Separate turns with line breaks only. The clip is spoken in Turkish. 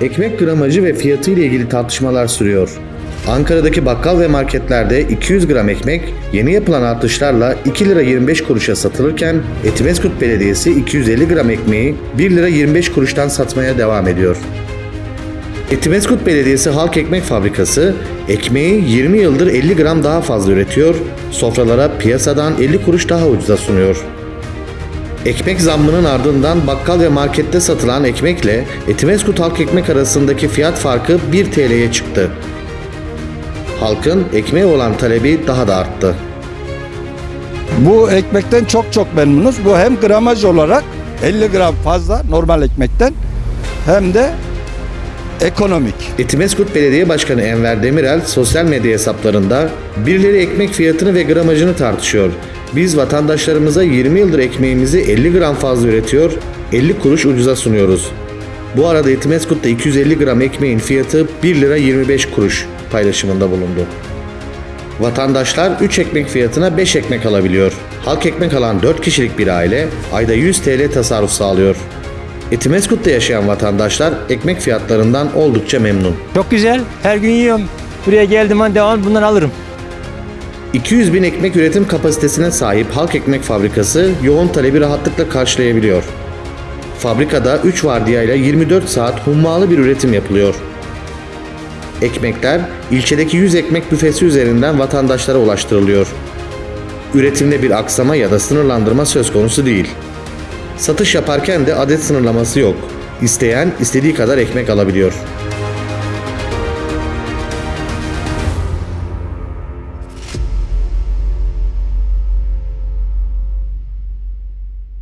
Ekmek gramajı ve fiyatı ile ilgili tartışmalar sürüyor. Ankara'daki bakkal ve marketlerde 200 gram ekmek yeni yapılan artışlarla 2 lira 25 kuruşa satılırken Etimeskut Belediyesi 250 gram ekmeği 1 lira 25 kuruştan satmaya devam ediyor. Etimeskut Belediyesi Halk Ekmek Fabrikası ekmeği 20 yıldır 50 gram daha fazla üretiyor, sofralara piyasadan 50 kuruş daha ucuza sunuyor. Ekmek zammının ardından bakkal ve markette satılan ekmekle Etimeskut Halk Ekmek arasındaki fiyat farkı 1 TL'ye çıktı. Halkın ekmeğe olan talebi daha da arttı.
Bu ekmekten çok çok memnunuz. Bu hem gramaj olarak 50 gram fazla normal ekmekten hem de ekonomik.
Etimeskut Belediye Başkanı Enver Demirel sosyal medya hesaplarında birileri ekmek fiyatını ve gramajını tartışıyor. Biz vatandaşlarımıza 20 yıldır ekmeğimizi 50 gram fazla üretiyor, 50 kuruş ucuza sunuyoruz. Bu arada Etimeskut'ta 250 gram ekmeğin fiyatı 1 lira 25 kuruş paylaşımında bulundu. Vatandaşlar 3 ekmek fiyatına 5 ekmek alabiliyor. Halk ekmek alan 4 kişilik bir aile ayda 100 TL tasarruf sağlıyor. Etimeskut'ta yaşayan vatandaşlar ekmek fiyatlarından oldukça memnun.
Çok güzel. Her gün yiyorum. Buraya geldim an devam bundan alırım.
200 bin ekmek üretim kapasitesine sahip Halk Ekmek Fabrikası yoğun talebi rahatlıkla karşılayabiliyor. Fabrikada 3 vardiyayla 24 saat hummalı bir üretim yapılıyor. Ekmekler ilçedeki 100 ekmek büfesi üzerinden vatandaşlara ulaştırılıyor. Üretimde bir aksama ya da sınırlandırma söz konusu değil. Satış yaparken de adet sınırlaması yok. İsteyen istediği kadar ekmek alabiliyor.